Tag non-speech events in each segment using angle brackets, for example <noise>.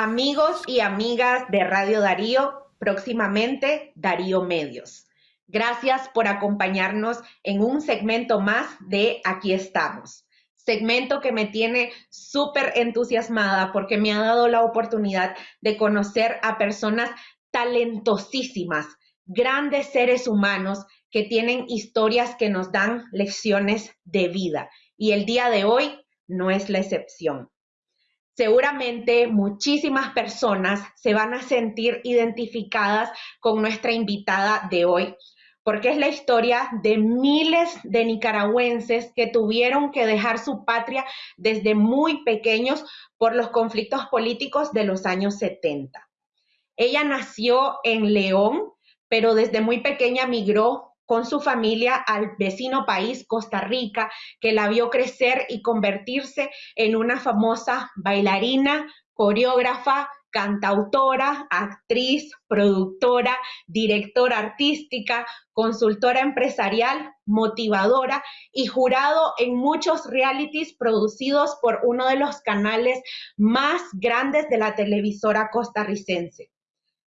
Amigos y amigas de Radio Darío, próximamente Darío Medios. Gracias por acompañarnos en un segmento más de Aquí estamos. Segmento que me tiene súper entusiasmada porque me ha dado la oportunidad de conocer a personas talentosísimas, grandes seres humanos que tienen historias que nos dan lecciones de vida. Y el día de hoy no es la excepción. Seguramente muchísimas personas se van a sentir identificadas con nuestra invitada de hoy, porque es la historia de miles de nicaragüenses que tuvieron que dejar su patria desde muy pequeños por los conflictos políticos de los años 70. Ella nació en León, pero desde muy pequeña migró con su familia al vecino país, Costa Rica, que la vio crecer y convertirse en una famosa bailarina, coreógrafa, cantautora, actriz, productora, directora artística, consultora empresarial, motivadora y jurado en muchos realities producidos por uno de los canales más grandes de la televisora costarricense.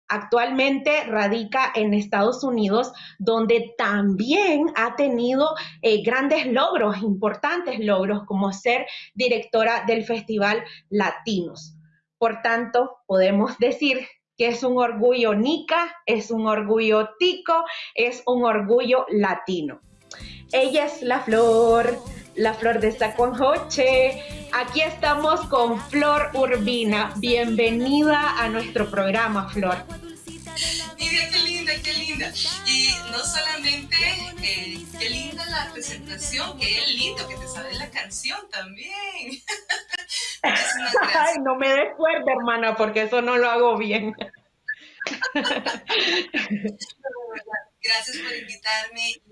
Actualmente radica en Estados Unidos, donde también ha tenido eh, grandes logros, importantes logros, como ser directora del Festival Latinos. Por tanto, podemos decir que es un orgullo Nica, es un orgullo Tico, es un orgullo latino. Ella es la flor, la flor de Saconjoche. Aquí estamos con Flor Urbina. Bienvenida a nuestro programa, Flor. Mira, qué linda, qué linda. Y no solamente, eh, qué linda la presentación, qué lindo que te sabe la canción también. <laughs> <laughs> Ay, no me des fuerte, hermana, porque eso no lo hago bien. <laughs> Gracias por invitarme.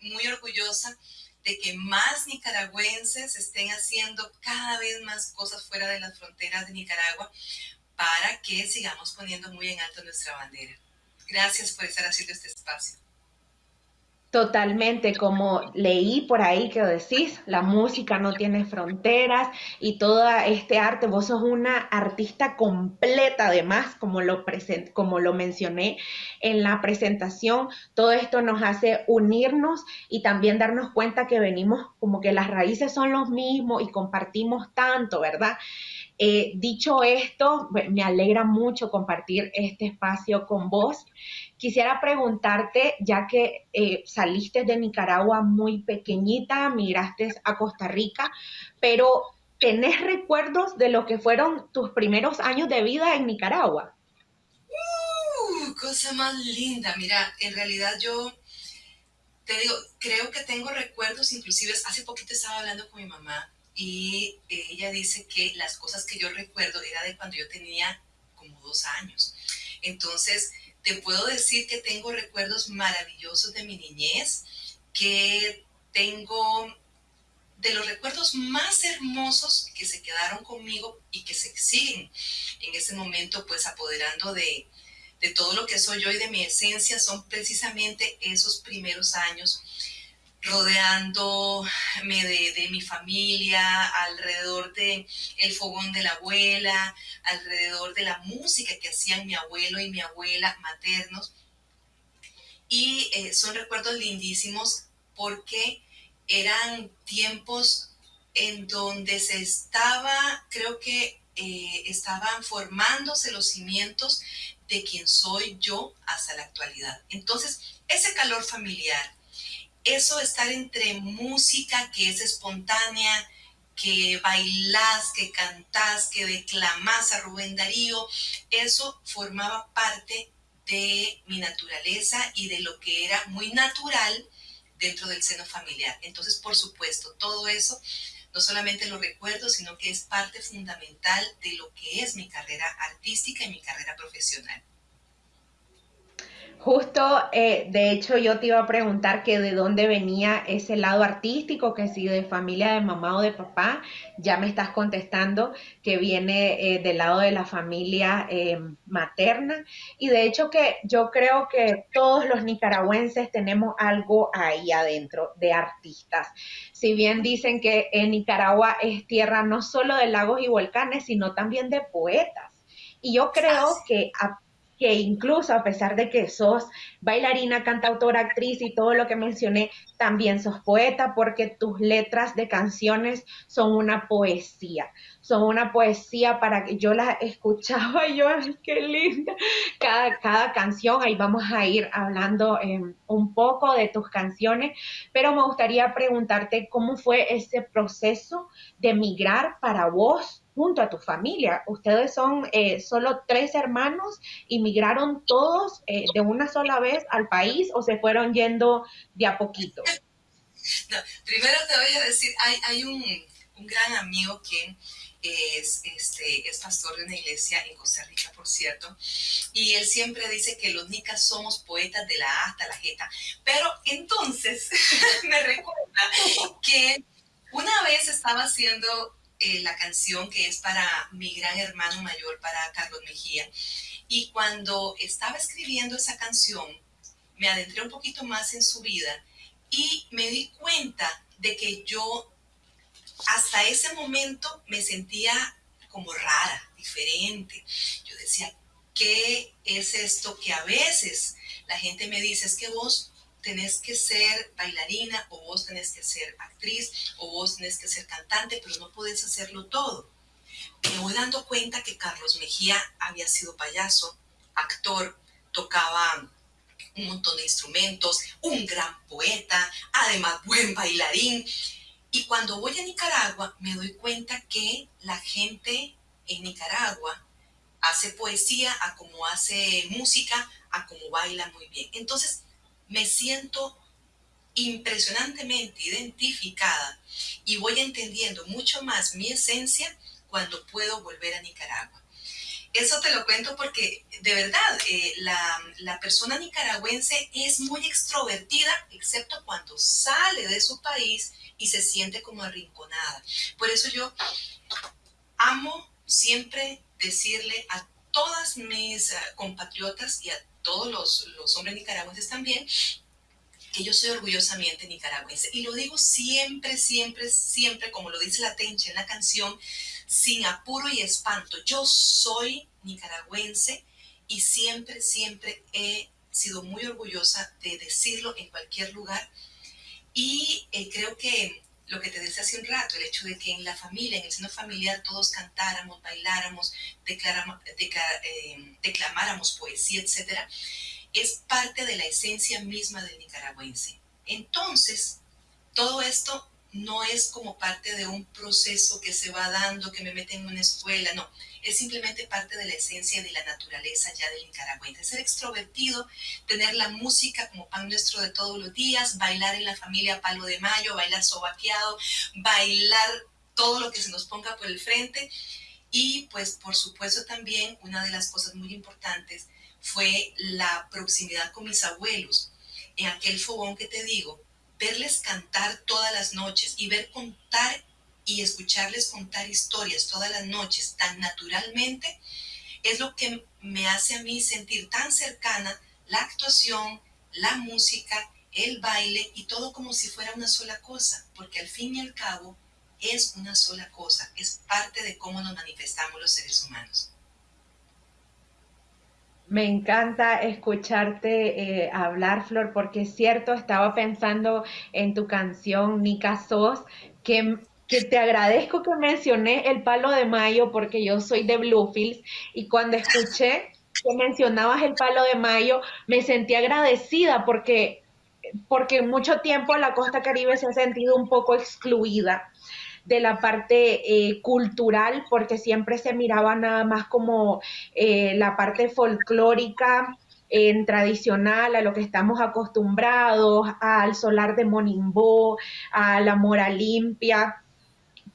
Muy orgullosa de que más nicaragüenses estén haciendo cada vez más cosas fuera de las fronteras de Nicaragua para que sigamos poniendo muy en alto nuestra bandera. Gracias por estar haciendo este espacio. Totalmente, como leí por ahí que decís, la música no tiene fronteras y todo este arte, vos sos una artista completa además, como lo, como lo mencioné en la presentación, todo esto nos hace unirnos y también darnos cuenta que venimos como que las raíces son los mismos y compartimos tanto, ¿verdad? Eh, dicho esto, me alegra mucho compartir este espacio con vos. Quisiera preguntarte, ya que eh, saliste de Nicaragua muy pequeñita, migraste a Costa Rica, pero ¿tenés recuerdos de lo que fueron tus primeros años de vida en Nicaragua? Uh, cosa más linda. Mira, en realidad yo te digo, creo que tengo recuerdos, inclusive hace poquito estaba hablando con mi mamá y ella dice que las cosas que yo recuerdo era de cuando yo tenía como dos años. Entonces, te puedo decir que tengo recuerdos maravillosos de mi niñez, que tengo de los recuerdos más hermosos que se quedaron conmigo y que se siguen en ese momento pues apoderando de, de todo lo que soy yo y de mi esencia son precisamente esos primeros años rodeándome de, mi familia, alrededor de fogón de la abuela, alrededor de la música que hacían mi abuelo y mi abuela maternos. Y eh, son recuerdos lindísimos porque eran tiempos en donde se estaba, creo que eh, estaban formándose los cimientos de quien soy yo hasta la actualidad. Entonces, ese calor familiar, eso estar entre música que es espontánea, que bailás, que cantás, que declamás a Rubén Darío, eso formaba parte de mi naturaleza y de lo que era muy natural dentro del seno familiar. Entonces, por supuesto, todo eso no solamente lo recuerdo, sino que es parte fundamental de lo que es mi carrera artística y mi carrera profesional. Justo, eh, de hecho, yo te iba a preguntar que de dónde venía ese lado artístico, que si de familia de mamá o de papá, ya me estás contestando que viene eh, del lado de la familia eh, materna. Y de hecho que yo creo que todos los nicaragüenses tenemos algo ahí adentro de artistas. Si bien dicen que en Nicaragua es tierra no solo de lagos y volcanes, sino también de poetas Y yo creo que que incluso a pesar de que sos bailarina, cantautora, actriz y todo lo que mencioné, también sos poeta porque tus letras de canciones son una poesía, son una poesía para que yo las escuchaba y yo, qué linda, cada, cada canción, ahí vamos a ir hablando em, un poco de tus canciones, pero me gustaría preguntarte cómo fue ese proceso de migrar para vos junto a tu familia. Ustedes son eh, solo tres hermanos y migraron todos eh, de una sola vez al país o se fueron yendo de a poquito. <laughs> primero te voy a decir, hay, hay un, un, gran amigo que es, este, es pastor de una iglesia en Costa Rica, por cierto, y él siempre dice que los nicas somos poetas de la A hasta la jeta. Pero entonces <laughs> me recuerda que una vez estaba haciendo eh, la canción que es para mi gran hermano mayor, para Carlos Mejía. Y cuando estaba escribiendo esa canción, me adentré un poquito más en su vida y me di cuenta de que yo hasta ese momento me sentía como rara, diferente. Yo decía, ¿qué es esto que a veces la gente me dice? Es que vos tenés que ser bailarina o vos tenés que ser actriz o vos tenés que ser cantante, pero no podés hacerlo todo. Me voy dando cuenta que Carlos Mejía había sido payaso, actor, tocaba un montón de instrumentos, un gran poeta, además buen bailarín. Y cuando voy a Nicaragua me doy cuenta que la gente en Nicaragua hace poesía a como hace música, a como baila muy bien. Entonces, me siento impresionantemente identificada y voy entendiendo mucho más mi esencia cuando puedo volver a Nicaragua. Eso te lo cuento porque de verdad eh, la, persona nicaragüense es muy extrovertida, excepto cuando sale de su país y se siente como arrinconada. Por eso yo amo siempre decirle a todas mis eh, compatriotas y a todos los, hombres nicaragüenses también, que yo soy orgullosamente nicaragüense. Y lo digo siempre, siempre, siempre, como lo dice la Tencha en la canción, sin apuro y espanto. Yo soy nicaragüense y siempre, siempre he sido muy orgullosa de decirlo en cualquier lugar. Y eh, creo que lo que te decía hace un rato, el hecho de que en la familia, en el seno familiar, todos cantáramos, bailáramos, eh, declamáramos poesía, etcétera, es parte de la esencia misma del nicaragüense. Entonces, todo esto no es como parte de un proceso que se va dando, que me mete en una escuela, no, es simplemente parte de la esencia de la naturaleza ya del nicaragüense. Ser extrovertido, tener la música como pan nuestro de todos los días, bailar en la familia palo de mayo, bailar sobaqueado, bailar todo lo que se nos ponga por el frente. Y pues por supuesto también una de las cosas muy importantes fue la proximidad con mis abuelos. En aquel fogón que te digo, verles cantar todas las noches y ver contar y escucharles contar historias todas las noches tan naturalmente, es lo que me hace a mí sentir tan cercana la actuación, la música, el baile y todo como si fuera una sola cosa, porque al fin y al cabo es una sola cosa, es parte de cómo nos manifestamos los seres humanos. Me encanta escucharte eh, hablar, Flor, porque es cierto, estaba pensando en tu canción Nica Sos, que que te agradezco que mencioné el palo de mayo porque yo soy de Bluefields y cuando escuché que mencionabas el palo de mayo me sentí agradecida porque porque mucho tiempo la costa caribe se ha sentido un poco excluida de la parte eh, cultural porque siempre se miraba nada más como eh, la parte folclórica en tradicional, a lo que estamos acostumbrados, al solar de Monimbó, a la mora limpia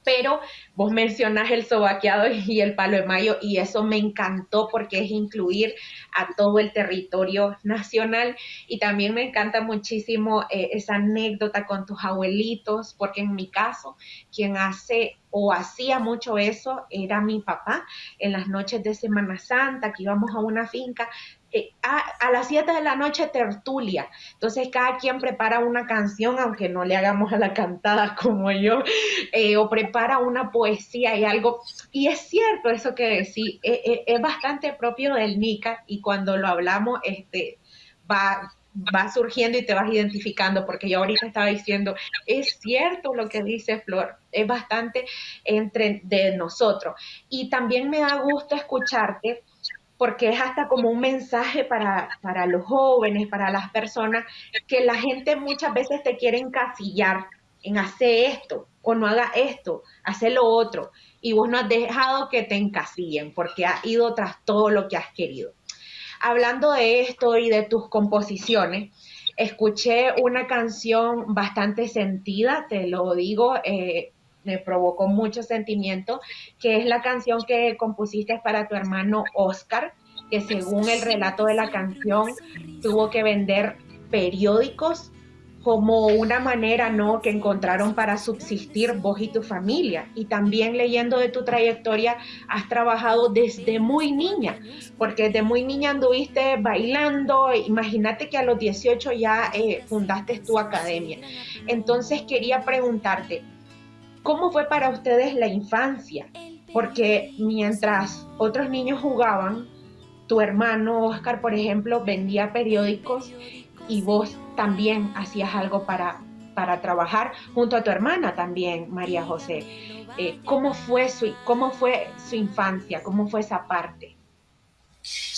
pero vos mencionas el sobaqueado y el palo de mayo y eso me encantó porque es incluir a todo el territorio nacional y también me encanta muchísimo eh, esa anécdota con tus abuelitos porque en mi caso quien hace o hacía mucho eso era mi papá en las noches de Semana Santa que íbamos a una finca eh, a, las 7 de la noche tertulia. Entonces cada quien prepara una canción, aunque no le hagamos a la cantada <laughs> como yo, eh, o prepara una poesía y algo. Y es cierto eso que decís, eh, es bastante propio del Nica y cuando lo hablamos, este, va, va surgiendo y te vas identificando, porque yo ahorita estaba diciendo, es cierto lo que dice Flor, es bastante entre de nosotros. Y también me da gusto escucharte porque es hasta como un mensaje para, para los jóvenes, para las personas, que la gente muchas veces te quiere encasillar en hacer esto o no haga esto, hacer lo otro, y vos no has dejado que te encasillen porque has ido tras todo lo que has querido. Hablando de esto y de tus composiciones, escuché una canción bastante sentida, te lo digo, eh, me provocó mucho sentimiento, que es la canción que compusiste para tu hermano Oscar, que según el relato de la canción tuvo que vender periódicos como una manera no que encontraron para subsistir vos y tu familia. Y también leyendo de tu trayectoria, has trabajado desde muy niña, porque desde muy niña anduviste bailando, imagínate que a los 18 ya eh, fundaste tu academia. Entonces quería preguntarte, ¿Cómo fue para ustedes la infancia? Porque mientras otros niños jugaban, tu hermano Oscar, por ejemplo, vendía periódicos y vos también hacías algo para, para trabajar junto a tu hermana también, María José. Eh, ¿cómo, fue su, ¿Cómo fue su infancia? ¿Cómo fue esa parte?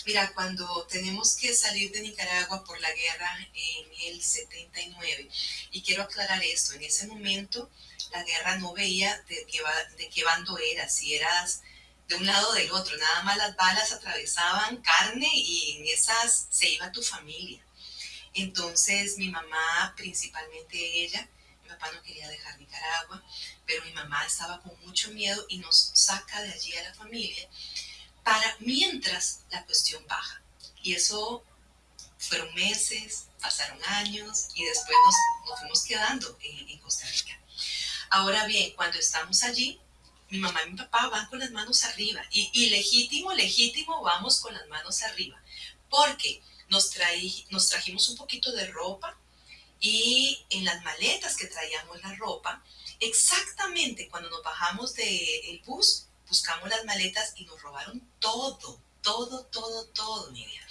Mira, cuando tenemos que salir de Nicaragua por la guerra en el 79, y quiero aclarar esto, en ese momento la guerra no veía de qué, de qué bando eras, si eras de un lado o del otro, nada más las balas atravesaban carne y en esas se iba tu familia. Entonces mi mamá, principalmente ella, mi papá no quería dejar Nicaragua, pero mi mamá estaba con mucho miedo y nos saca de allí a la familia para mientras la cuestión baja. Y eso fueron meses, pasaron años y después nos, fuimos quedando en Costa Rica. Ahora bien, cuando estamos allí, mi mamá y mi papá van con las manos arriba y, legítimo, legítimo vamos con las manos arriba, porque nos, trajimos un poquito de ropa y en las maletas que traíamos la ropa, exactamente cuando nos bajamos del bus, buscamos las maletas y nos robaron todo, todo, todo, todo, Nidia.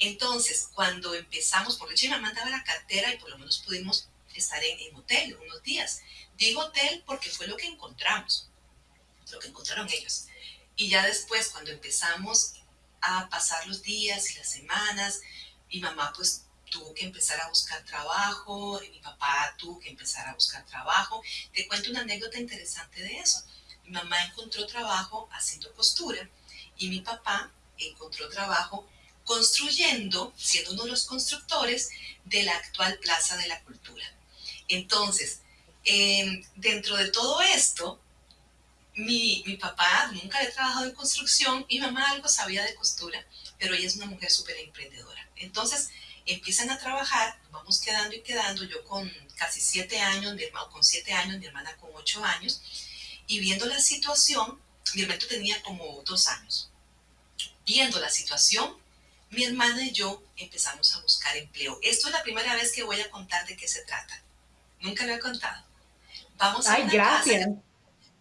Entonces, cuando empezamos, porque mi mamá mandaba la cartera y por lo menos pudimos estar en, en hotel unos días. Digo hotel porque fue lo que encontramos, lo que encontraron ellos. Y ya después, cuando empezamos a pasar los días y las semanas, mi mamá pues tuvo que empezar a buscar trabajo, y mi papá tuvo que empezar a buscar trabajo. Te cuento una anécdota interesante de eso. Mi mamá encontró trabajo haciendo costura y mi papá encontró trabajo construyendo, siendo uno de los constructores de la actual Plaza de la Cultura. Entonces, Em, dentro de todo esto, mi, mi, papá nunca había trabajado en construcción, mi mamá algo sabía de costura, pero ella es una mujer súper emprendedora. Entonces empiezan a trabajar, vamos quedando y quedando, yo con casi siete años, mi hermano con siete años, mi hermana con ocho años, y viendo la situación, mi hermano tenía como dos años. Viendo la situación, mi hermana y yo empezamos a buscar empleo. Esto es la primera vez que voy a contar de qué se trata. Nunca lo he contado. Ay, gracias.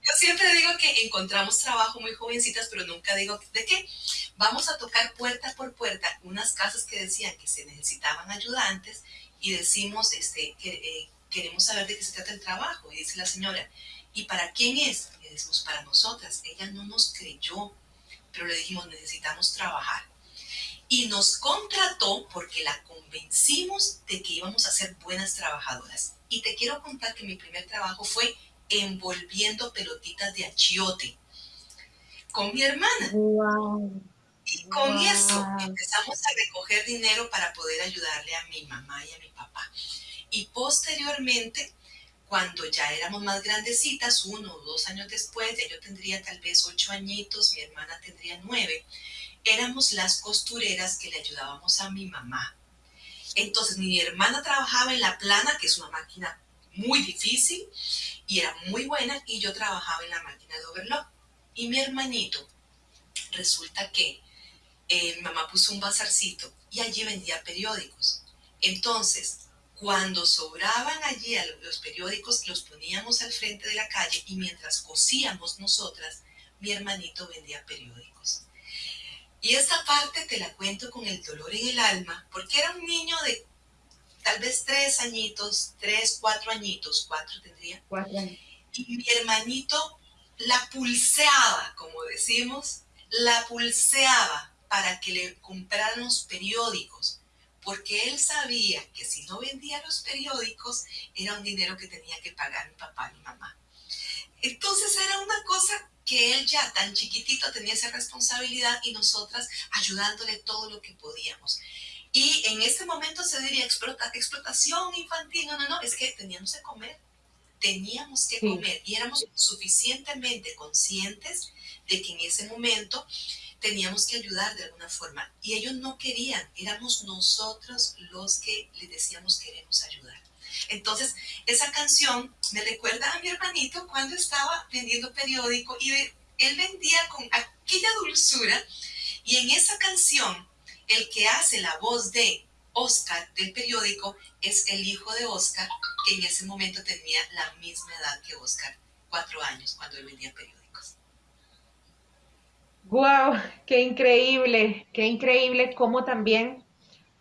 Yo siempre digo que encontramos trabajo muy jovencitas, pero nunca digo de qué. Vamos a tocar puerta por puerta unas casas que decían que se necesitaban ayudantes y decimos este, que eh, queremos saber de qué se trata el trabajo. Y dice la señora, ¿y para quién es? Y decimos, para nosotras. Ella no nos creyó, pero le dijimos, necesitamos trabajar. Y nos contrató porque la convencimos de que íbamos a ser buenas trabajadoras. Y te quiero contar que mi primer trabajo fue envolviendo pelotitas de achiote con mi hermana. Y con eso empezamos a recoger dinero para poder ayudarle a mi mamá y a mi papá. Y posteriormente, cuando ya éramos más grandecitas, uno o dos años después, ya yo tendría tal vez ocho añitos, mi hermana tendría nueve, éramos las costureras que le ayudábamos a mi mamá entonces mi hermana trabajaba en la plana, que es una máquina muy difícil y era muy buena, y yo trabajaba en la máquina de overlock. Y mi hermanito, resulta que eh, mi mamá puso un bazarcito y allí vendía periódicos. Entonces, cuando sobraban allí los periódicos, los poníamos al frente de la calle y mientras cosíamos nosotras, mi hermanito vendía periódicos. Y esta parte te la cuento con el dolor en el alma, porque era un niño de tal vez tres añitos, tres, cuatro añitos, cuatro tendría. Cuatro años. Y mi hermanito la pulseaba, como decimos, la pulseaba para que le compraran los periódicos porque él sabía que si no vendía los periódicos era un dinero que tenía que pagar mi papá y mi mamá. Entonces era una cosa que él ya tan chiquitito tenía esa responsabilidad y nosotras ayudándole todo lo que podíamos. Y en este momento se diría explotación infantil, no, no, no, es que teníamos que comer, teníamos que comer y éramos suficientemente conscientes de que en ese momento teníamos que ayudar de alguna forma. Y ellos no querían, éramos nosotros los que les decíamos queremos ayudar. Entonces, esa canción me recuerda a mi hermanito cuando estaba vendiendo periódico y él vendía con aquella dulzura. Y en esa canción, el que hace la voz de Oscar del periódico es el hijo de Oscar, que en ese momento tenía la misma edad que Oscar, cuatro años, cuando él vendía periódico. Wow, qué increíble, qué increíble cómo también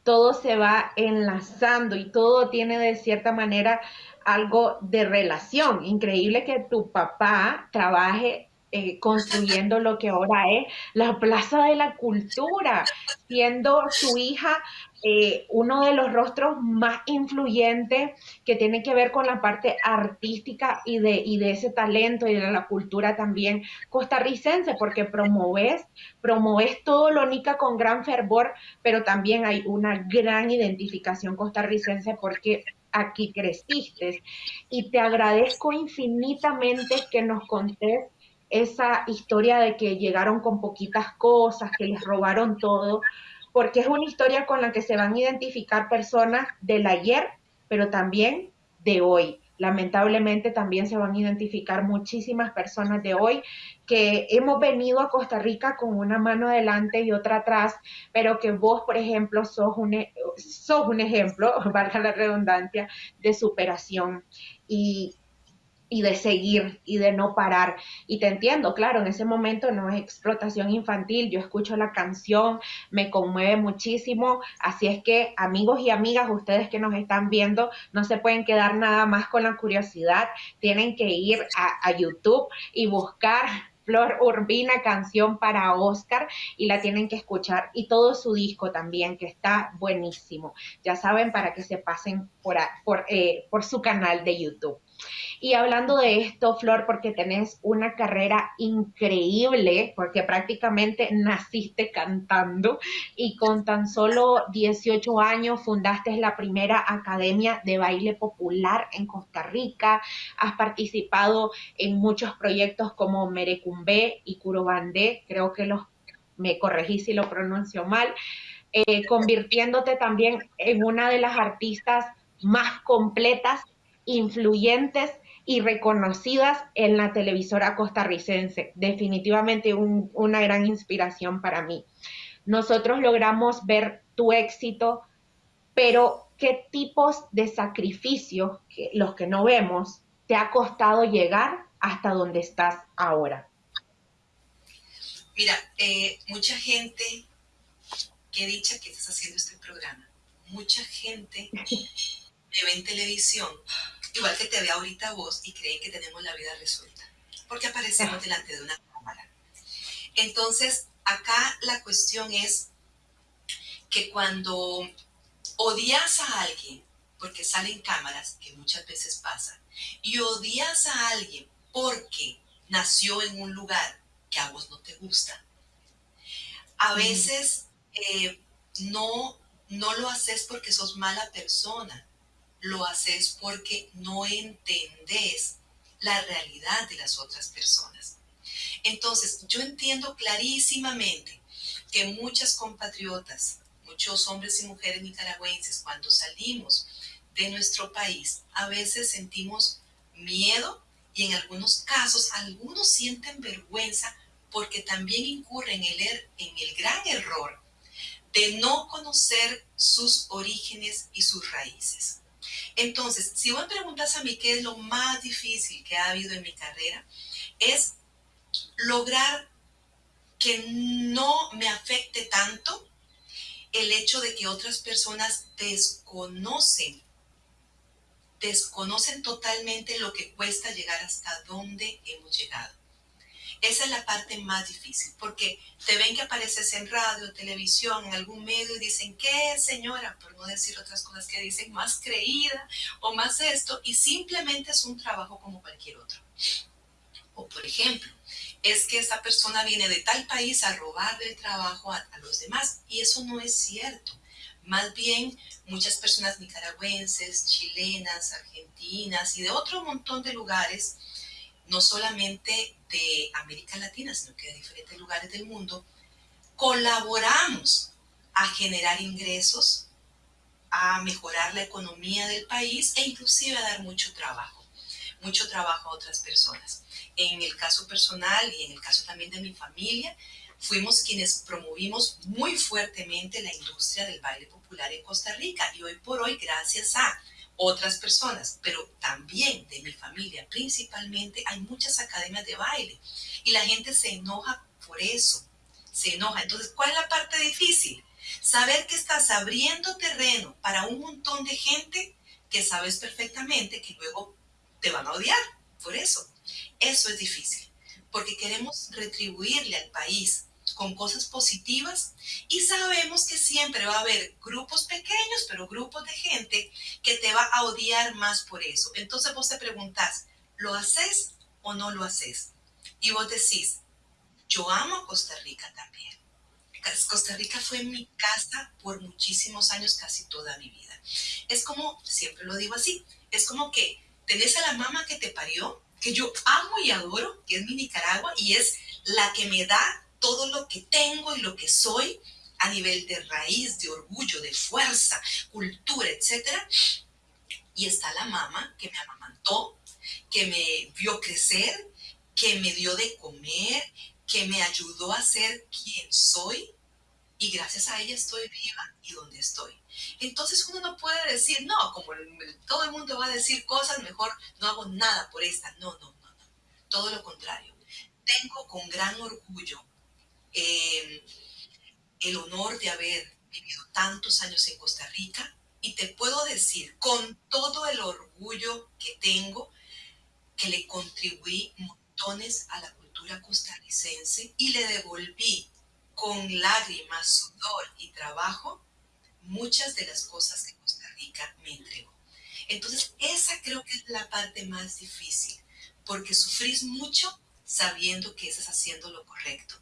todo se va enlazando y todo tiene de cierta manera algo de relación. Increíble que tu papá trabaje eh, construyendo lo que ahora es la Plaza de la Cultura, siendo su hija eh, uno de los rostros más influyentes que tiene que ver con la parte artística y de, y de ese talento y de la cultura también costarricense, porque promoves, promoves todo lo Nica con gran fervor, pero también hay una gran identificación costarricense porque aquí creciste. Y te agradezco infinitamente que nos contés esa historia de que llegaron con poquitas cosas, que les robaron todo, porque es una historia con la que se van a identificar personas del ayer, pero también de hoy. Lamentablemente también se van a identificar muchísimas personas de hoy que hemos venido a Costa Rica con una mano adelante y otra atrás, pero que vos, por ejemplo, sos un, e, sos un ejemplo, <laughs> valga la redundancia, de superación. Y, y de seguir y de no parar. Y te entiendo, claro, en ese momento no es explotación infantil, yo escucho la canción, me conmueve muchísimo, así es que amigos y amigas, ustedes que nos están viendo, no se pueden quedar nada más con la curiosidad, tienen que ir a, YouTube y buscar Flor Urbina, canción para Oscar, y la tienen que escuchar. Y todo su disco también, que está buenísimo. Ya saben, para que se pasen por, por, eh, por su canal de YouTube. Y hablando de esto, Flor, porque tenés una carrera increíble, porque prácticamente naciste cantando y con tan solo 18 años fundaste la primera academia de baile popular en Costa Rica, has participado en muchos proyectos como Merecumbe y Curubandé, creo que los, me corregí si lo pronuncio mal, eh, convirtiéndote también en una de las artistas más completas influyentes y reconocidas en la televisora costarricense. Definitivamente una gran inspiración para mí. Nosotros logramos ver tu éxito, pero ¿qué tipos de sacrificios, los que no vemos, te ha costado llegar hasta donde estás ahora? Mira, eh, mucha gente, qué dicha que estás haciendo este programa, mucha gente <laughs> me ve en televisión igual que te ve ahorita vos y creen que tenemos la vida resuelta, porque aparecemos delante de una cámara. Entonces, acá la cuestión es que cuando odias a alguien, porque salen cámaras, que muchas veces pasa, y odias a alguien porque nació en un lugar que a vos no te gusta, a veces eh, no, no lo haces porque sos mala persona, lo haces porque no entendés la realidad de las otras personas. Entonces, yo entiendo clarísimamente que muchas compatriotas, muchos hombres y mujeres nicaragüenses, cuando salimos de nuestro país, a veces sentimos miedo y en algunos casos algunos sienten vergüenza porque también incurre en el, er, en el gran error de no conocer sus orígenes y sus raíces. Entonces, si vos preguntas a mí qué es lo más difícil que ha habido en mi carrera, es lograr que no me afecte tanto el hecho de que otras personas desconocen, desconocen totalmente lo que cuesta llegar hasta donde hemos llegado. Esa es la parte más difícil, porque te ven que apareces en radio, televisión, en algún medio y dicen, ¿qué señora? Por no decir otras cosas que dicen, más creída o más esto, y simplemente es un trabajo como cualquier otro. O por ejemplo, es que esa persona viene de tal país a robarle el trabajo a, a los demás, y eso no es cierto. Más bien, muchas personas nicaragüenses, chilenas, argentinas y de otro montón de lugares, no solamente de América Latina, sino que de diferentes lugares del mundo, colaboramos a generar ingresos, a mejorar la economía del país e inclusive a dar mucho trabajo, mucho trabajo a otras personas. En el caso personal y en el caso también de mi familia, fuimos quienes promovimos muy fuertemente la industria del baile popular en Costa Rica y hoy por hoy, gracias a otras personas, pero también de mi familia principalmente, hay muchas academias de baile y la gente se enoja por eso, se enoja. Entonces, ¿cuál es la parte difícil? Saber que estás abriendo terreno para un montón de gente que sabes perfectamente que luego te van a odiar por eso. Eso es difícil, porque queremos retribuirle al país con cosas positivas y sabemos que siempre va a haber grupos pequeños, pero grupos de gente que te va a odiar más por eso. Entonces vos te preguntás, ¿lo haces o no lo haces? Y vos decís, yo amo a Costa Rica también. Costa Rica fue mi casa por muchísimos años, casi toda mi vida. Es como, siempre lo digo así, es como que tenés a la mamá que te parió, que yo amo y adoro, que es mi Nicaragua, y es la que me da todo lo que tengo y lo que soy a nivel de raíz, de orgullo, de fuerza, cultura, etc. Y está la mamá que me amamantó, que me vio crecer, que me dio de comer, que me ayudó a ser quien soy y gracias a ella estoy viva y donde estoy. Entonces uno no puede decir, no, como todo el mundo va a decir cosas, mejor no hago nada por esta. No, no, no, no. Todo lo contrario. Tengo con gran orgullo eh, el honor de haber vivido tantos años en Costa Rica y te puedo decir con todo el orgullo que tengo que le contribuí montones a la cultura costarricense y le devolví con lágrimas, sudor y trabajo muchas de las cosas que Costa Rica me entregó. Entonces, esa creo que es la parte más difícil, porque sufrís mucho sabiendo que estás haciendo lo correcto.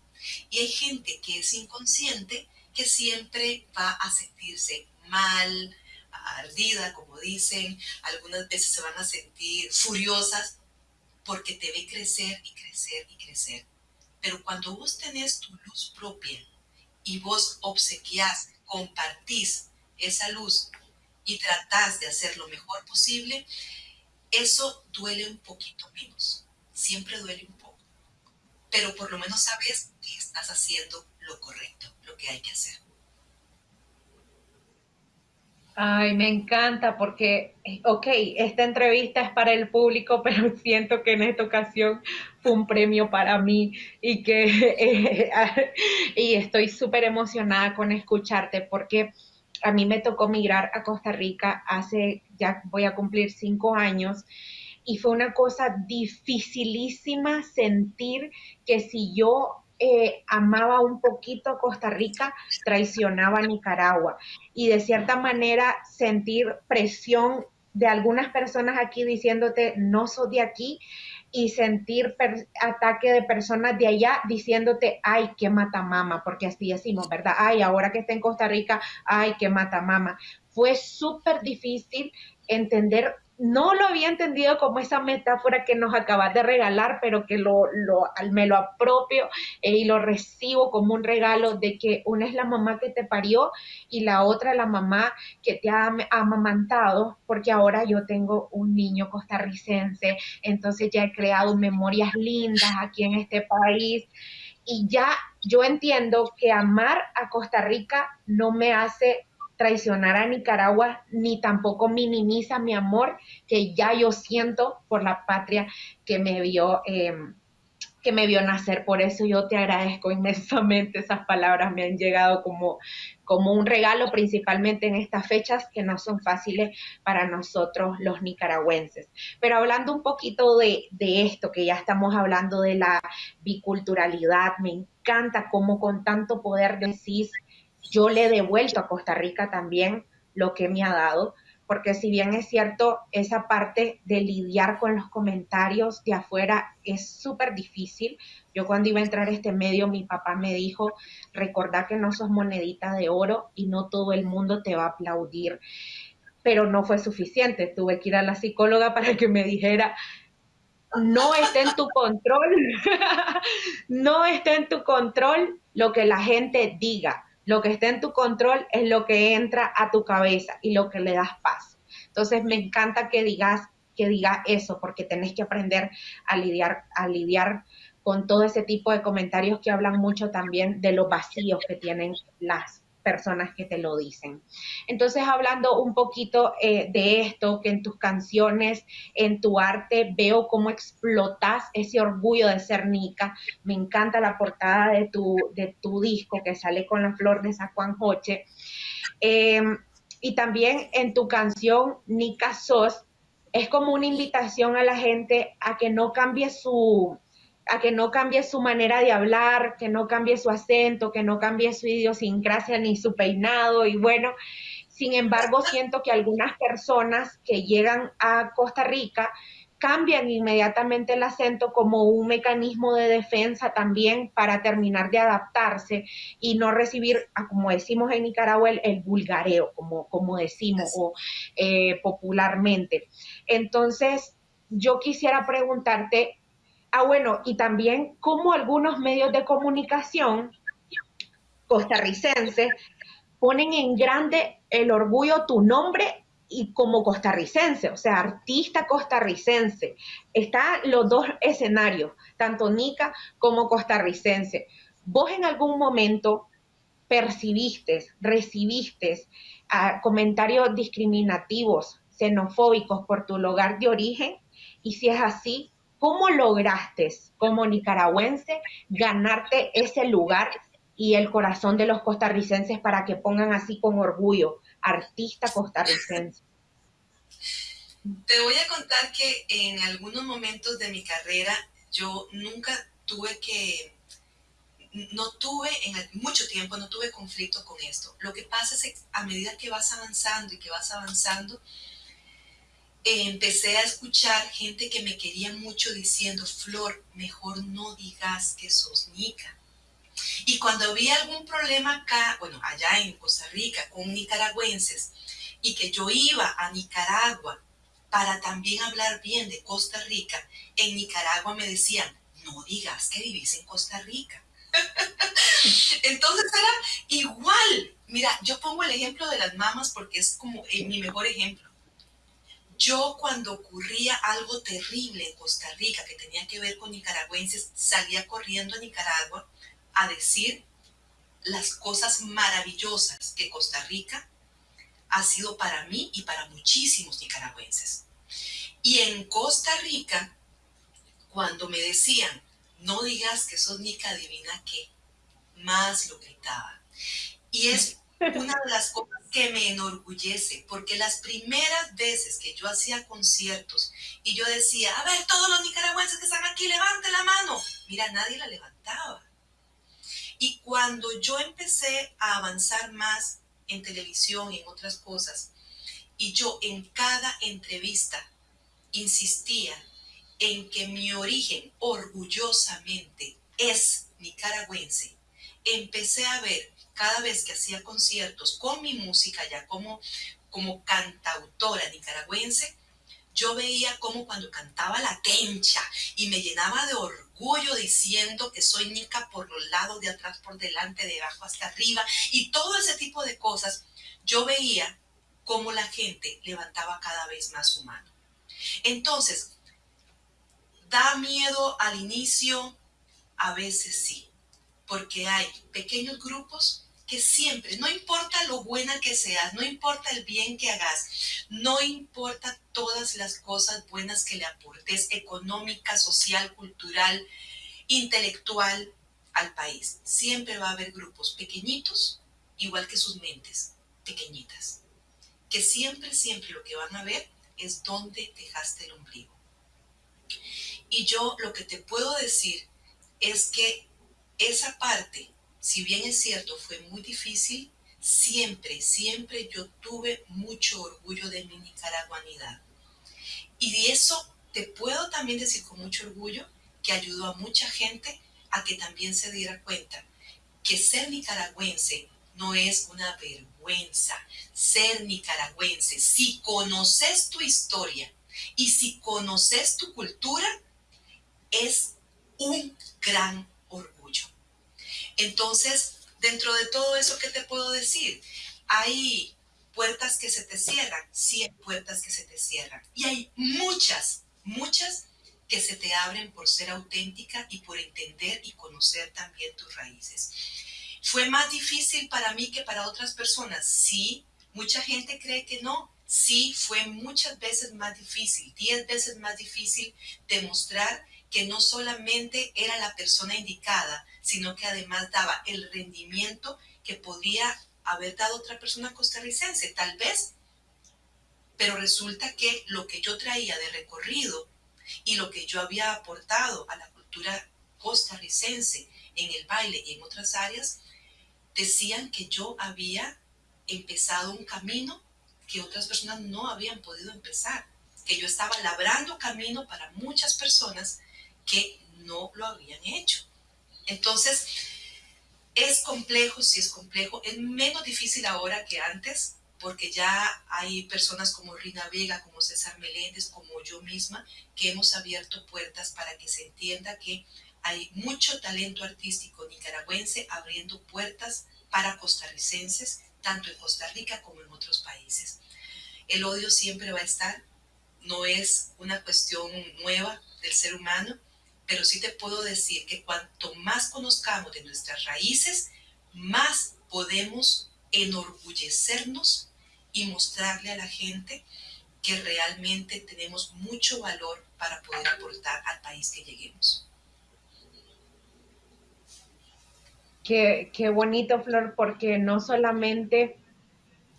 Y hay gente que es inconsciente que siempre va a sentirse mal, ardida, como dicen, algunas veces se van a sentir furiosas porque te ve crecer y crecer y crecer. Pero cuando vos tenés tu luz propia y vos obsequiás, compartís esa luz y tratás de hacer lo mejor posible, eso duele un poquito menos. Siempre duele un poco. Pero por lo menos sabes estás haciendo lo correcto, lo que hay que hacer. Ay, me encanta porque, ok, esta entrevista es para el público, <laughs> pero siento que en esta ocasión fue un premio para mí y que <laughs> y estoy súper emocionada con escucharte porque a mí me tocó migrar a Costa Rica hace, ya voy a cumplir cinco años y fue una cosa dificilísima sentir que si yo eh, amaba un poquito Costa Rica, traicionaba a Nicaragua. Y de cierta manera sentir presión de algunas personas aquí diciéndote, no soy de aquí, y sentir ataque de personas de allá diciéndote, ay, qué mata mama, porque así decimos, ¿verdad? Ay, ahora que está en Costa Rica, ay, qué mata mama. Fue súper difícil entender no lo había entendido como esa metáfora que nos acabas de regalar, pero que lo, lo, me lo apropio eh, y lo recibo como un regalo de que una es la mamá que te parió y la otra la mamá que te ha amamantado, porque ahora yo tengo un niño costarricense, entonces ya he creado memorias lindas aquí en este país. Y ya yo entiendo que amar a Costa Rica no me hace traicionar a Nicaragua ni tampoco minimiza mi amor que ya yo siento por la patria que me vio em, que me vio nacer. Por eso yo te agradezco inmensamente. Esas palabras me han llegado como, como un regalo, principalmente en estas fechas que no son fáciles para nosotros los nicaragüenses. Pero hablando un poquito de, de esto, que ya estamos hablando de la biculturalidad, me encanta cómo con tanto poder decís, yo le he devuelto a Costa Rica también lo que me ha dado porque si bien es cierto, esa parte de lidiar con los comentarios de afuera es súper difícil. Yo cuando iba a entrar a este medio, mi papá me dijo, recordá que no sos monedita de oro y no todo el mundo te va a aplaudir. Pero no fue suficiente, tuve que ir a la psicóloga <laughs> para que me dijera, no está en tu control, <laughs> no está en tu control lo que la gente diga lo que está en tu control es lo que entra a tu cabeza y lo que le das paso. Entonces me encanta que digas que digas eso porque tenés que aprender a lidiar a lidiar con todo ese tipo de comentarios que hablan mucho también de los vacíos que tienen las personas que te lo dicen. Entonces, hablando un poquito eh, de esto, que en tus canciones, en tu arte, veo cómo explotas ese orgullo de ser Nica. Me encanta la portada de tu, de tu disco que sale con la flor de San Juan Joche. Em, y también en tu canción Nica Sos, es como una invitación a la gente a que no cambie su, a que no cambie su manera de hablar, que no cambie su acento, que no cambie su idiosincrasia ni su peinado y bueno, sin embargo siento que algunas personas que llegan a Costa Rica cambian inmediatamente el acento como un mecanismo de defensa también para terminar de adaptarse y no recibir, ah, como decimos en Nicaragua, el, vulgareo, como, como decimos o, eh, popularmente. Entonces, yo quisiera preguntarte, Ah, bueno, y también cómo algunos medios de comunicación costarricenses ponen en grande el orgullo tu nombre y como costarricense, o sea, artista costarricense. Están los dos escenarios, tanto Nica como costarricense. ¿Vos en algún momento percibiste, recibiste ah, comentarios discriminativos, xenofóbicos por tu lugar de origen? Y si es así, ¿Cómo lograste como nicaragüense ganarte ese lugar y el corazón de los costarricenses para que pongan así con orgullo, artista costarricense? Te voy a contar que en algunos momentos de mi carrera yo nunca tuve que, no tuve, en mucho tiempo no tuve conflicto con esto. Lo que pasa es que a medida que vas avanzando y que vas avanzando, empecé a escuchar gente que me quería mucho diciendo, Flor, mejor no digas que sos Nica. Y cuando había algún problema acá, bueno, allá en Costa Rica, con nicaragüenses, y que yo iba a Nicaragua para también hablar bien de Costa Rica, en Nicaragua me decían, no digas que vivís en Costa Rica. <laughs> Entonces era igual. Mira, yo pongo el ejemplo de las mamas porque es como mi mejor ejemplo yo cuando ocurría algo terrible en Costa Rica que tenía que ver con nicaragüenses, salía corriendo a Nicaragua a decir las cosas maravillosas que Costa Rica ha sido para mí y para muchísimos nicaragüenses. Y en Costa Rica, cuando me decían, no digas que sos nica adivina qué, más lo gritaba. Y es una de las cosas que me enorgullece, porque las primeras veces que yo hacía conciertos y yo decía, a ver, todos los nicaragüenses que están aquí, levante la mano. Mira, nadie la levantaba. Y cuando yo empecé a avanzar más en televisión y en otras cosas, y yo en cada entrevista insistía en que mi origen orgullosamente es nicaragüense, empecé a ver cada vez que hacía conciertos con mi música ya como, como cantautora nicaragüense, yo veía como cuando cantaba la tencha y me llenaba de orgullo diciendo que soy nica por los lados, de atrás, por delante, de abajo hasta arriba y todo ese tipo de cosas, yo veía cómo la gente levantaba cada vez más su mano. Entonces, da miedo al inicio, a veces sí, porque hay pequeños grupos que siempre, no importa lo buena que seas, no importa el bien que hagas, no importa todas las cosas buenas que le aportes, económica, social, cultural, intelectual al país, siempre va a haber grupos pequeñitos, igual que sus mentes, pequeñitas, que siempre, siempre lo que van a ver es dónde dejaste el ombligo. Y yo lo que te puedo decir es que esa parte, si bien es cierto, fue muy difícil, siempre, siempre yo tuve mucho orgullo de mi nicaraguanidad. Y de eso te puedo también decir con mucho orgullo que ayudó a mucha gente a que también se diera cuenta que ser nicaragüense no es una vergüenza. Ser nicaragüense, si conoces tu historia y si conoces tu cultura, es un gran. Entonces, dentro de todo eso, ¿qué te puedo decir? Hay puertas que se te cierran, sí hay puertas que se te cierran. Y hay muchas, muchas que se te abren por ser auténtica y por entender y conocer también tus raíces. ¿Fue más difícil para mí que para otras personas? Sí. Mucha gente cree que no. Sí, fue muchas veces más difícil, diez veces más difícil demostrar que no solamente era la persona indicada, sino que además daba el rendimiento que podría haber dado otra persona costarricense, tal vez. Pero resulta que lo que yo traía de recorrido y lo que yo había aportado a la cultura costarricense en el baile y en otras áreas, decían que yo había empezado un camino que otras personas no habían podido empezar, que yo estaba labrando camino para muchas personas que no lo habían hecho. Entonces, es complejo, sí es complejo, es menos difícil ahora que antes, porque ya hay personas como Rina Vega, como César Meléndez, como yo misma, que hemos abierto puertas para que se entienda que hay mucho talento artístico nicaragüense abriendo puertas para costarricenses, tanto en Costa Rica como en otros países. El odio siempre va a estar, no es una cuestión nueva del ser humano, pero sí te puedo decir que cuanto más conozcamos de nuestras raíces, más podemos enorgullecernos y mostrarle a la gente que realmente tenemos mucho valor para poder aportar al país que lleguemos. Qué, qué bonito, Flor, porque no solamente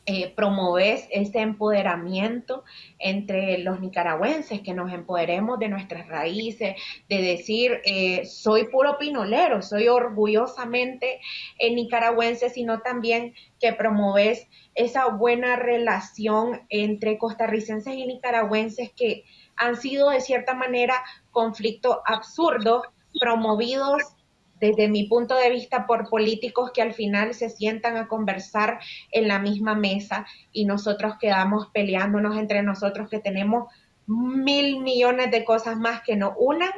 eh, promoves este empoderamiento entre los nicaragüenses, que nos empoderemos de nuestras raíces, de decir, eh, soy puro pinolero, soy orgullosamente eh, nicaragüense, sino también que promoves esa buena relación entre costarricenses y nicaragüenses que han sido de cierta manera conflictos absurdos promovidos desde mi punto de vista, por políticos que al final se sientan a conversar en la misma mesa y nosotros quedamos peleándonos entre nosotros que tenemos mil millones de cosas más que nos unan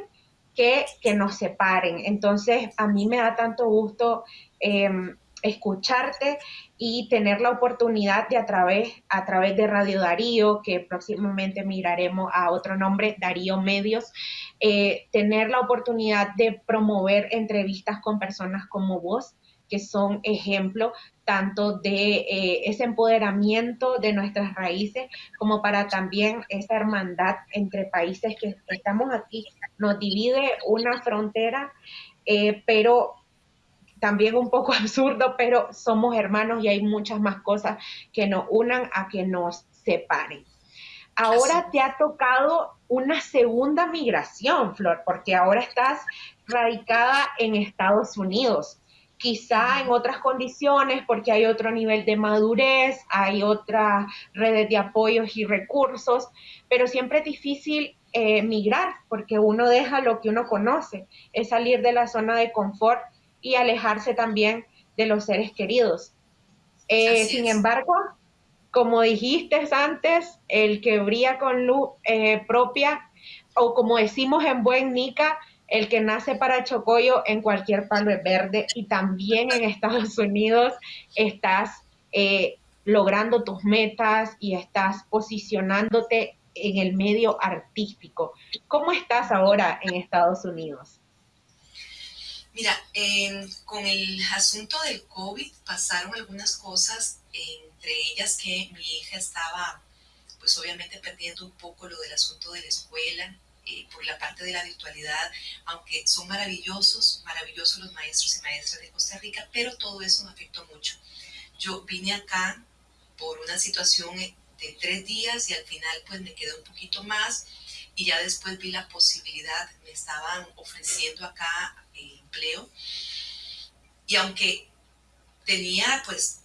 que, que nos separen. Entonces, a mí me da tanto gusto em, escucharte y tener la oportunidad de a través, a través de Radio Darío, que próximamente miraremos a otro nombre, Darío Medios, eh, tener la oportunidad de promover entrevistas con personas como vos, que son ejemplo tanto de eh, ese empoderamiento de nuestras raíces como para también esa hermandad entre países que estamos aquí. Nos divide una frontera, eh, pero también un poco <laughs> absurdo, pero somos hermanos y hay muchas más cosas que nos unan a que nos separen. Ahora te ha tocado una segunda migración, Flor, porque ahora estás radicada en Estados Unidos. Quizá en otras condiciones, porque hay otro nivel de madurez, hay otras redes de apoyos y recursos, pero siempre es difícil eh, migrar, porque uno deja lo que uno conoce, es salir de la zona de confort y alejarse también de los seres queridos. Eh, sin embargo, como dijiste antes, el que brilla con luz eh, propia, o como decimos en buen Nica, el que nace para Chocoyo en cualquier palo es verde y también en Estados Unidos estás eh, logrando tus metas y estás posicionándote en el medio artístico. ¿Cómo estás ahora en Estados Unidos? Mira, con el asunto del COVID pasaron algunas cosas, entre ellas que mi hija estaba, pues obviamente perdiendo un poco lo del asunto de la escuela, eh, por la parte de la virtualidad, aunque son maravillosos, maravillosos los maestros y maestras de Costa Rica, pero todo eso me afectó mucho. Yo vine acá por una situación de tres días y al final pues me quedé un poquito más y ya después vi la posibilidad, me estaban ofreciendo acá eh, empleo y aunque tenía pues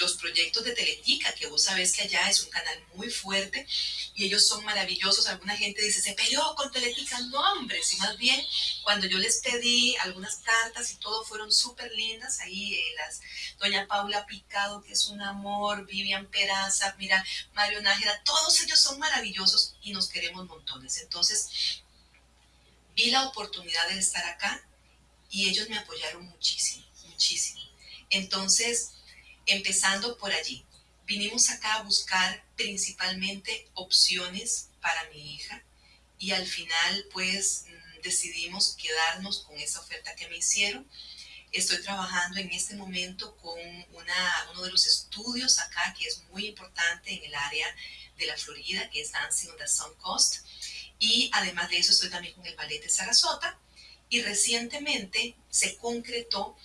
los proyectos de Teletica, que vos sabés que allá es un canal muy fuerte y ellos son maravillosos. Alguna gente dice, se peleó con Teletica. No, hombre, si más bien cuando yo les pedí algunas cartas y todo fueron súper lindas. Ahí eh, las, doña Paula Picado, que es un amor, Vivian Peraza, mira, Mario Nájera, todos ellos son maravillosos y nos queremos montones. Entonces, vi la oportunidad de estar acá y ellos me apoyaron muchísimo, muchísimo. Entonces, empezando por allí. Vinimos acá a buscar principalmente opciones para mi hija y al final pues mm, decidimos quedarnos con esa oferta que me hicieron. Estoy trabajando en este momento con una, uno de los estudios acá que es muy importante en el área de la Florida, que es Dancing on the Sun Coast. Y además de eso estoy también con el ballet de Sarasota. Y recientemente se concretó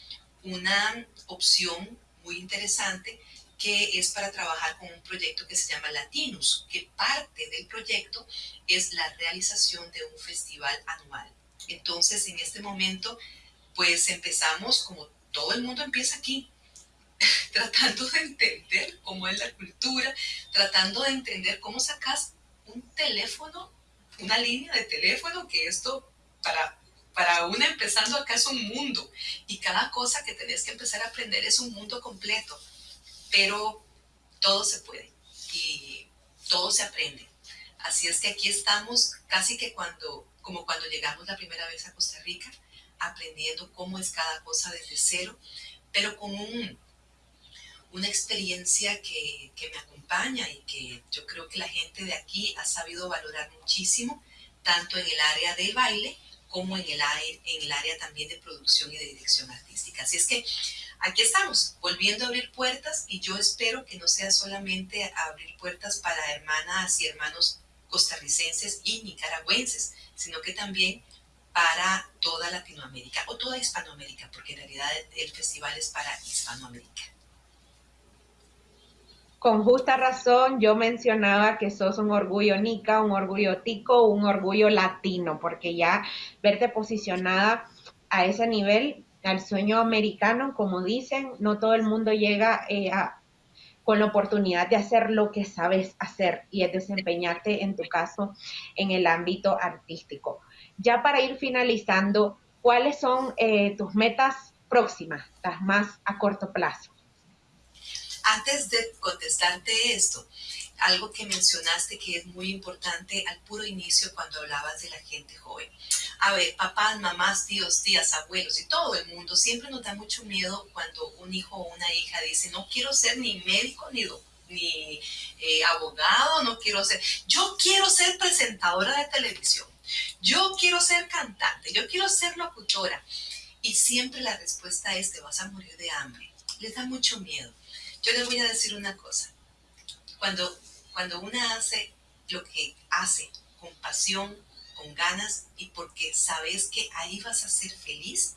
una opción muy interesante que es para trabajar con un proyecto que se llama Latinus, que parte del proyecto es la realización de un festival anual. Entonces, en este momento, pues empezamos como todo el mundo empieza aquí, <laughs> tratando de entender cómo es la cultura, tratando de entender cómo sacas un teléfono, una línea de teléfono, que esto para para una empezando acá es un mundo y cada cosa que tenés que empezar a aprender es un mundo completo, pero todo se puede y todo se aprende. Así es que aquí estamos casi que cuando, como cuando llegamos la primera vez a Costa Rica, aprendiendo cómo es cada cosa desde cero, pero con un, una experiencia que, que me acompaña y que yo creo que la gente de aquí ha sabido valorar muchísimo, tanto en el área del baile, como en el, en el área también de producción y de dirección artística. Así es que aquí estamos, volviendo a abrir puertas y yo espero que no sea solamente abrir puertas para hermanas y hermanos costarricenses y nicaragüenses, sino que también para toda Latinoamérica o toda Hispanoamérica, porque en realidad el festival es para Hispanoamérica con justa razón yo mencionaba que sos un orgullo nica, un orgullo tico, un orgullo latino, porque ya verte posicionada a ese nivel, al sueño americano, como dicen, no todo el mundo llega eh, con la oportunidad de hacer lo que sabes hacer y es desempeñarte, en tu caso, en el ámbito artístico. Ya para ir finalizando, ¿cuáles son eh, tus metas próximas, las más a corto plazo? Antes de contestarte esto, algo que mencionaste que es muy importante al puro inicio cuando hablabas de la gente joven. A ver, papás, mamás, tíos, tías, abuelos y todo el mundo siempre nos da mucho miedo cuando un hijo o una hija dice, no quiero ser ni médico ni ni eh, abogado, no quiero ser, yo quiero ser presentadora de televisión, yo quiero ser cantante, yo quiero ser locutora. Y siempre la respuesta es, te vas a morir de hambre. Les da mucho miedo. Yo les voy a decir una cosa. Cuando, cuando una hace lo que hace con pasión, con ganas y porque sabes que ahí vas a ser feliz,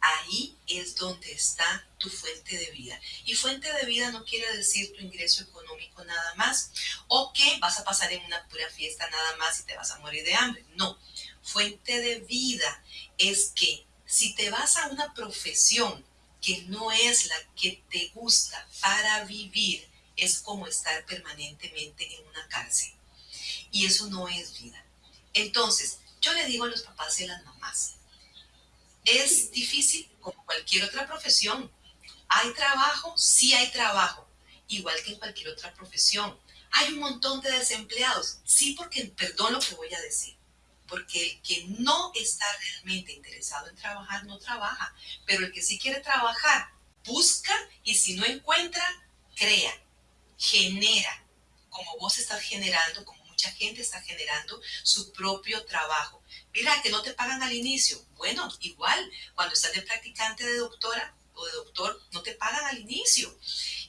ahí es donde está tu fuente de vida. Y fuente de vida no quiere decir tu ingreso económico nada más o que vas a pasar en una pura fiesta nada más y te vas a morir de hambre. No, fuente de vida es que si te vas a una profesión que no es la que te gusta para vivir, es como estar permanentemente en una cárcel. Y eso no es vida. Entonces, yo le digo a los papás y a las mamás, es difícil como cualquier otra profesión. ¿Hay trabajo? Sí hay trabajo, igual que en cualquier otra profesión. ¿Hay un montón de desempleados? Sí, porque, perdón lo que voy a decir, porque el que no está realmente interesado en trabajar no trabaja, pero el que sí quiere trabajar busca y si no encuentra, crea, genera, como vos estás generando, como mucha gente está generando su propio trabajo. Mira, que no te pagan al inicio. Bueno, igual, cuando estás de practicante de doctora o de doctor, no te pagan al inicio.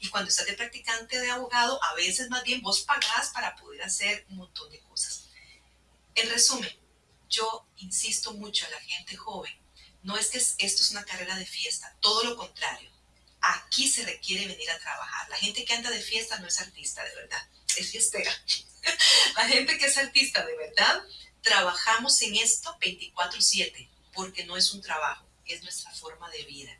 Y cuando estás de practicante de abogado, a veces más bien vos pagás para poder hacer un montón de cosas. En resumen, yo insisto mucho a la gente joven, no es que esto es una carrera de fiesta, todo lo contrario. Aquí se requiere venir a trabajar. La gente que anda de fiesta no es artista, de verdad, es fiestera. <laughs> la gente que es artista, de verdad, trabajamos en esto 24/7, porque no es un trabajo, es nuestra forma de vida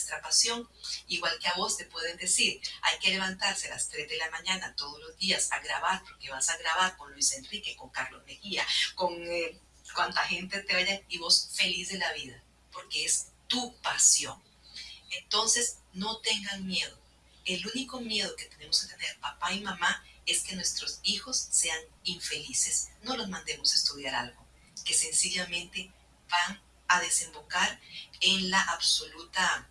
nuestra pasión, igual que a vos te pueden decir, hay que levantarse a las 3 de la mañana todos los días a grabar, porque vas a grabar con Luis Enrique, con Carlos Mejía, con eh, cuánta gente te vaya y vos feliz de la vida, porque es tu pasión. Entonces, no tengan miedo. El único miedo que tenemos que tener papá y mamá es que nuestros hijos sean infelices. No los mandemos a estudiar algo que sencillamente van a desembocar en la absoluta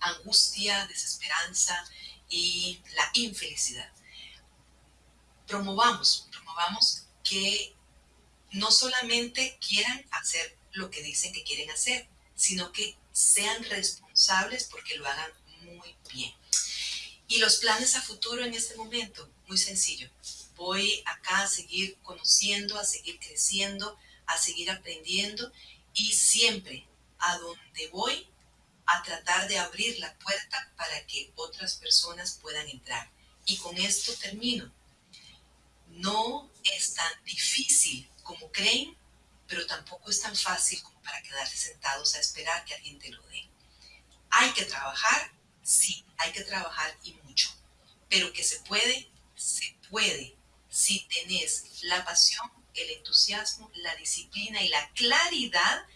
angustia, desesperanza y la infelicidad. Promovamos, promovamos que no solamente quieran hacer lo que dicen que quieren hacer, sino que sean responsables porque lo hagan muy bien. Y los planes a futuro en este momento, muy sencillo. Voy acá a seguir conociendo, a seguir creciendo, a seguir aprendiendo y siempre a donde voy a tratar de abrir la puerta para que otras personas puedan entrar. Y con esto termino. No es tan difícil como creen, pero tampoco es tan fácil como para quedarse sentados a esperar que alguien te lo dé. Hay que trabajar, sí, hay que trabajar y mucho, pero que se puede, se puede, si tenés la pasión, el entusiasmo, la disciplina y la claridad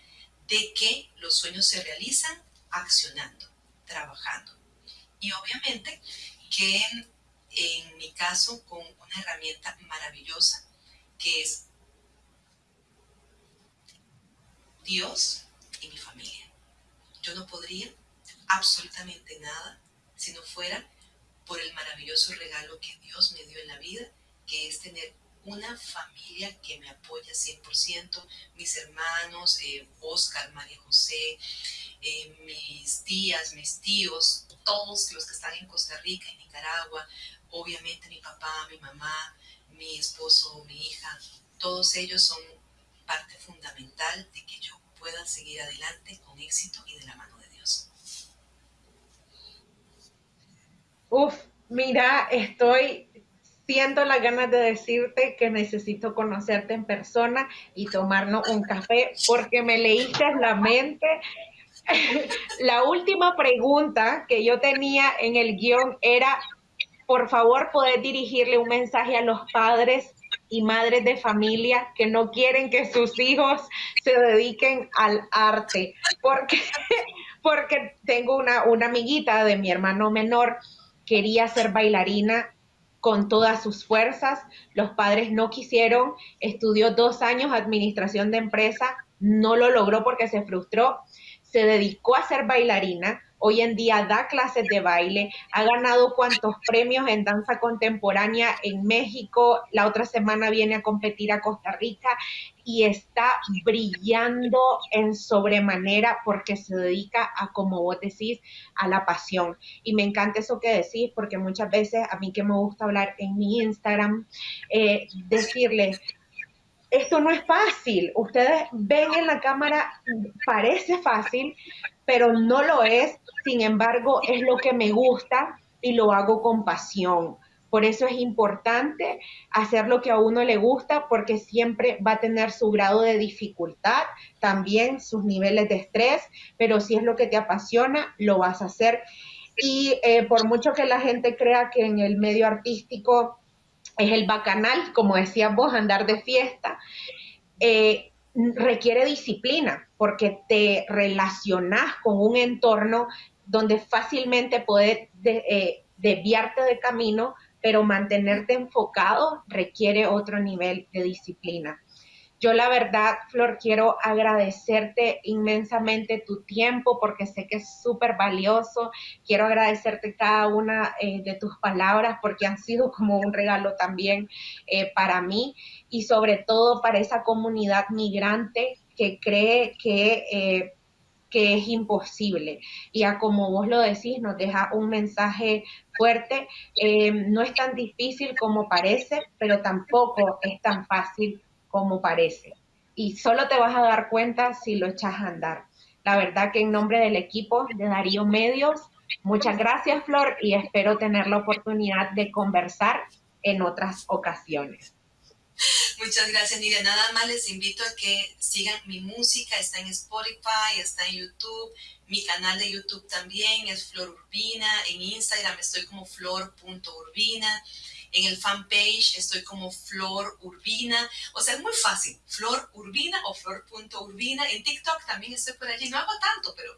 de que los sueños se realizan accionando, trabajando. Y obviamente que en, mi caso con una herramienta maravillosa que es Dios y mi familia. Yo no podría absolutamente nada si no fuera por el maravilloso regalo que Dios me dio en la vida, que es tener una familia que me apoya 100%, mis hermanos, eh, Oscar, María José, eh, mis tías, mis tíos, todos los que están en Costa Rica, en Nicaragua, obviamente mi papá, mi mamá, mi esposo, mi hija, todos ellos son parte fundamental de que yo pueda seguir adelante con éxito y de la mano de Dios. Uf, mira, estoy siento las ganas de decirte que necesito conocerte en persona y tomarnos un café porque me leíste la mente. <laughs> la última pregunta que yo tenía en el guion era, por favor, poder dirigirle un mensaje a los padres y madres de familia que no quieren que sus hijos se dediquen al arte, porque, <laughs> porque tengo una, una amiguita de mi hermano menor, quería ser bailarina con todas sus fuerzas. Los padres no quisieron, estudió dos años administración de empresa, no lo logró porque se frustró, se dedicó a ser bailarina, hoy en día da clases de baile, ha ganado cuantos premios en danza contemporánea en México, la otra semana viene a competir a Costa Rica y está brillando en sobremanera porque se dedica a, como vos decís, a la pasión. Y me encanta eso que decís porque muchas veces a mí que me gusta hablar en mi Instagram, eh, decirle, esto no es fácil. Ustedes ven en la cámara, parece fácil, pero no lo es. Sin embargo, es lo que me gusta y lo hago con pasión. Por eso es importante hacer lo que a uno le gusta porque siempre va a tener su grado de dificultad, también sus niveles de estrés, pero si es lo que te apasiona, lo vas a hacer. Y eh, por mucho que la gente crea que en el medio artístico es el bacanal, como decías vos, andar de fiesta, eh, requiere disciplina porque te relacionas con un entorno donde fácilmente puedes eh, desviarte de camino, pero mantenerte enfocado requiere otro nivel de disciplina. Yo la verdad, Flor, quiero agradecerte inmensamente tu tiempo porque sé que es súper valioso. Quiero agradecerte cada una eh, de tus palabras porque han sido como un regalo también eh, para mí y sobre todo para esa comunidad migrante que cree que... Eh, que es imposible. Y a como vos lo decís, nos deja un mensaje fuerte. no es tan difícil como parece, pero tampoco es tan fácil como parece. Y solo te vas a dar cuenta si lo echas a andar. La verdad que en nombre del equipo de Darío Medios, muchas gracias Flor y espero tener la oportunidad de conversar en otras ocasiones. Muchas gracias, Nidia. Nada más les invito a que sigan mi música. Está en Spotify, está en YouTube. Mi canal de YouTube también es Flor Urbina. En Instagram estoy como flor.urbina. En el fanpage estoy como Flor Urbina. O sea, es muy fácil. Flor Urbina o Flor.urbina. En TikTok también estoy por allí. No hago tanto, pero,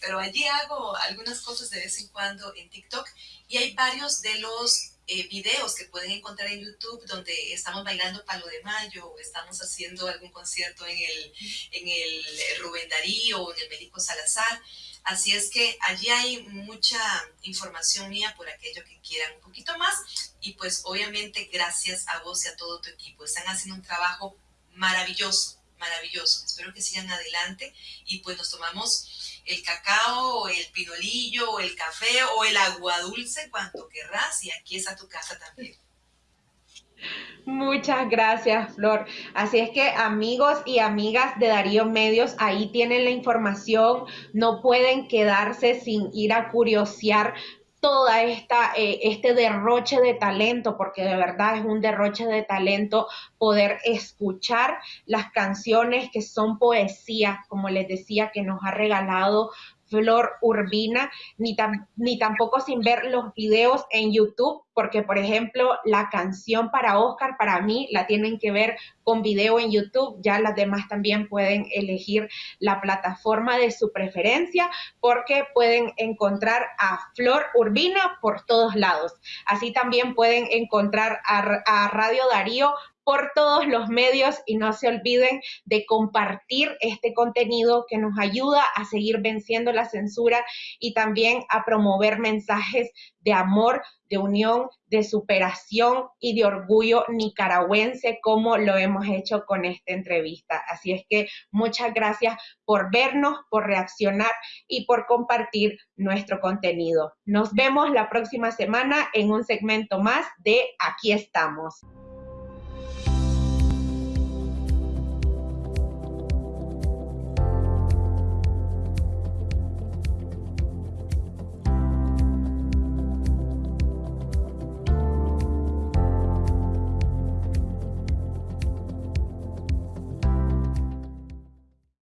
pero allí hago algunas cosas de vez en cuando en TikTok. Y hay varios de los eh, videos que pueden encontrar en YouTube donde estamos bailando Palo de Mayo o estamos haciendo algún concierto en el, en el Rubén Darío o en el Médico Salazar. Así es que allí hay mucha información mía por aquello que quieran un poquito más. Y pues obviamente gracias a vos y a todo tu equipo. Están haciendo un trabajo maravilloso, maravilloso. Espero que sigan adelante y pues nos tomamos el cacao, o el pinolillo, o el café o el agua dulce cuando querrás y aquí está tu casa también. Muchas gracias, Flor. Así es que amigos y amigas de Darío Medios, ahí tienen la información. No pueden quedarse sin ir a curiosear toda esta eh, este derroche de talento, porque de verdad es un derroche de talento poder escuchar las canciones que son poesía, como les decía, que nos ha regalado Flor Urbina, ni, ni tampoco sin ver los videos en YouTube, porque por ejemplo la canción para Oscar, para mí la tienen que ver con video en YouTube, ya las demás también pueden elegir la plataforma de su preferencia, porque pueden encontrar a Flor Urbina por todos lados. Así también pueden encontrar a, a Radio Darío por todos los medios y no se olviden de compartir este contenido que nos ayuda a seguir venciendo la censura y también a promover mensajes de amor, de unión, de superación y de orgullo nicaragüense como lo hemos hecho con esta entrevista. Así es que muchas gracias por vernos, por reaccionar y por compartir nuestro contenido. Nos vemos la próxima semana en un segmento más de Aquí estamos.